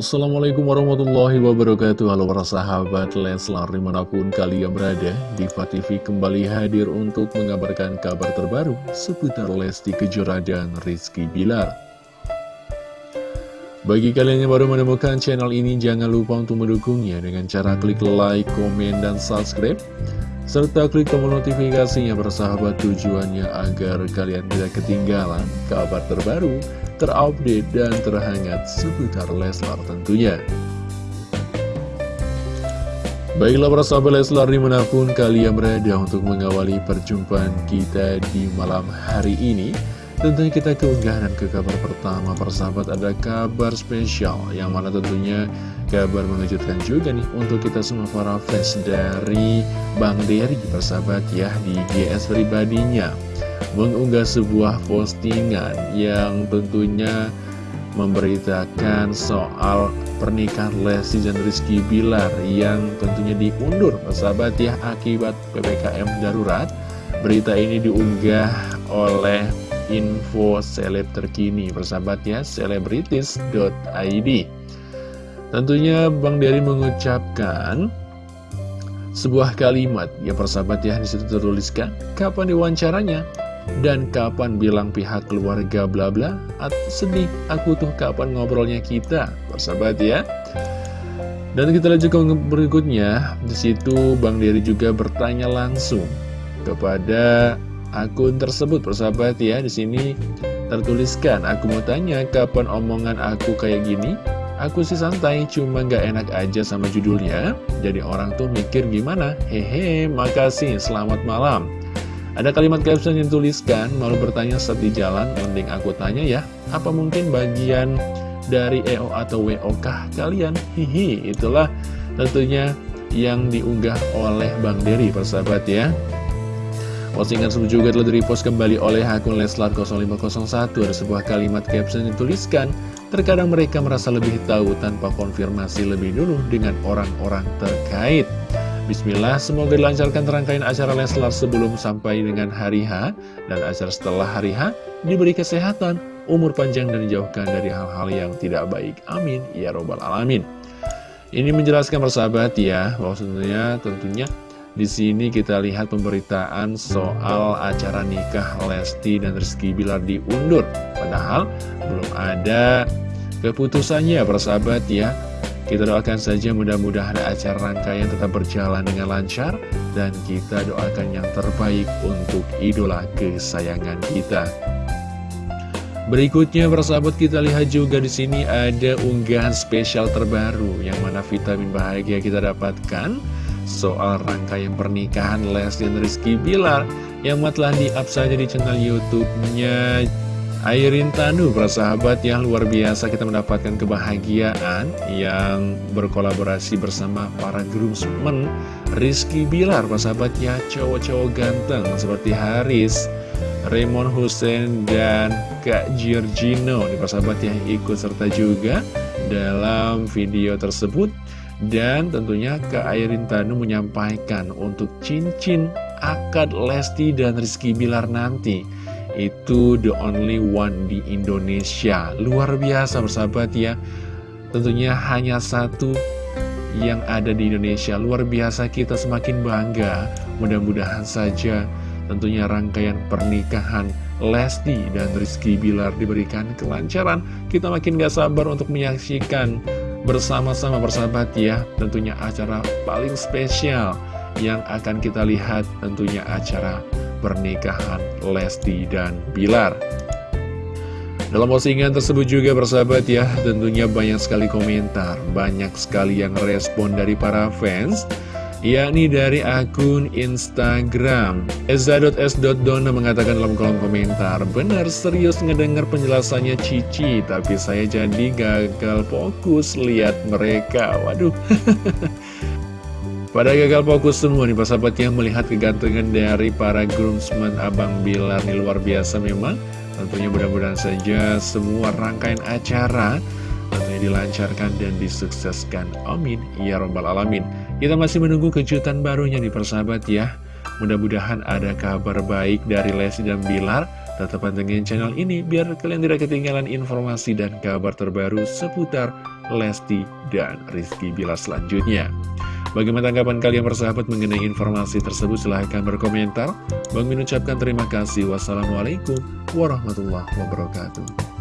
Assalamualaikum warahmatullahi wabarakatuh. Halo para sahabat Leslar di mana pun kalian berada Diva TV kembali hadir untuk mengabarkan kabar terbaru Seputar Lesti Kejora dan Rizky Bilar. Bagi kalian yang baru menemukan channel ini Jangan lupa untuk mendukungnya Dengan cara klik like, komen, dan subscribe serta klik tombol notifikasinya bersahabat tujuannya agar kalian tidak ketinggalan kabar terbaru, terupdate, dan terhangat seputar Leslar tentunya. Baiklah para sahabat Leslar di mana pun kalian berada untuk mengawali perjumpaan kita di malam hari ini Tentunya kita keunggahan ke kabar pertama persahabat ada kabar spesial Yang mana tentunya kabar mengejutkan juga nih untuk kita semua para fans dari Bang Dery persahabat ya di GS pribadinya. Mengunggah sebuah postingan yang tentunya memberitakan soal pernikahan Lesti dan Rizky Bilar yang tentunya diundur sahabat ya akibat PPKM darurat. Berita ini diunggah oleh info seleb terkini persahabat ya selebritis.id tentunya Bang Dery mengucapkan sebuah kalimat. Ya persahabat ya di situ tertuliskan kapan diwawancaranya dan kapan bilang pihak keluarga bla bla sedih aku tuh kapan ngobrolnya kita persahabat ya. Dan kita lanjut ke berikutnya. Di situ Bang Dery juga bertanya langsung kepada akun tersebut persahabat ya di sini tertuliskan aku mau tanya kapan omongan aku kayak gini Aku sih santai, cuma gak enak aja sama judulnya Jadi orang tuh mikir gimana? Hehe, makasih, selamat malam ada kalimat caption yang tuliskan, malu bertanya saat di jalan, mending aku tanya ya, apa mungkin bagian dari EO atau WO kah kalian? Hihi, itulah tentunya yang diunggah oleh Bang Dery, persahabat ya. Postingan tersebut juga telah direpost kembali oleh akun Leslar 0501 Ada sebuah kalimat caption yang tuliskan Terkadang mereka merasa lebih tahu tanpa konfirmasi lebih dulu dengan orang-orang terkait Bismillah, semoga dilancarkan rangkaian acara Leslar sebelum sampai dengan hari H dan acara setelah hari H diberi kesehatan, umur panjang dan dijauhkan dari hal-hal yang tidak baik. Amin. Ya Robbal Alamin. Ini menjelaskan persahabat ya, bahwa tentunya di sini kita lihat pemberitaan soal acara nikah Lesti dan Rizky Bilar diundur. Padahal belum ada keputusannya persahabat ya. Kita doakan saja mudah-mudahan acara rangkaian tetap berjalan dengan lancar dan kita doakan yang terbaik untuk idola kesayangan kita. Berikutnya persahabat kita lihat juga di sini ada unggahan spesial terbaru yang mana vitamin bahagia kita dapatkan soal rangkaian pernikahan Lesti dan Rizky Bilar yang telah di-up saja di channel YouTube-nya. Airin Tanu, sahabat yang luar biasa kita mendapatkan kebahagiaan yang berkolaborasi bersama para groomsmen Rizky Bilar, sahabat ya cowok-cowok ganteng seperti Haris, Raymond Hussein, dan Kak Giorgino Nih sahabat yang ikut serta juga dalam video tersebut dan tentunya Kak Airin Tanu menyampaikan untuk cincin akad Lesti dan Rizky Bilar nanti. Itu the only one di Indonesia. Luar biasa bersahabat ya. Tentunya hanya satu yang ada di Indonesia. Luar biasa kita semakin bangga. Mudah-mudahan saja tentunya rangkaian pernikahan Lesti dan Rizky Bilar diberikan kelancaran. Kita makin gak sabar untuk menyaksikan bersama-sama bersahabat ya Tentunya acara paling spesial yang akan kita lihat tentunya acara pernikahan Lesti dan Bilar. Dalam postingan tersebut juga bersahabat ya, tentunya banyak sekali komentar, banyak sekali yang respon dari para fans, yakni dari akun Instagram. Eza.s.dona mengatakan dalam kolom komentar, benar serius ngedengar penjelasannya Cici, tapi saya jadi gagal fokus lihat mereka. Waduh. Pada gagal fokus semua nih sahabat yang melihat kegantengan dari para groomsmen Abang Bilar nih luar biasa memang Tentunya mudah-mudahan saja semua rangkaian acara tentunya dilancarkan dan disukseskan Amin Ya Rabbal Alamin Kita masih menunggu kejutan barunya nih persahabat ya Mudah-mudahan ada kabar baik dari Lesti dan Bilar Tetap pantengin channel ini biar kalian tidak ketinggalan informasi dan kabar terbaru seputar Lesti dan Rizky Bila selanjutnya. Bagaimana tanggapan kalian bersahabat mengenai informasi tersebut? Silahkan berkomentar. Bang mengucapkan terima kasih. Wassalamualaikum warahmatullahi wabarakatuh.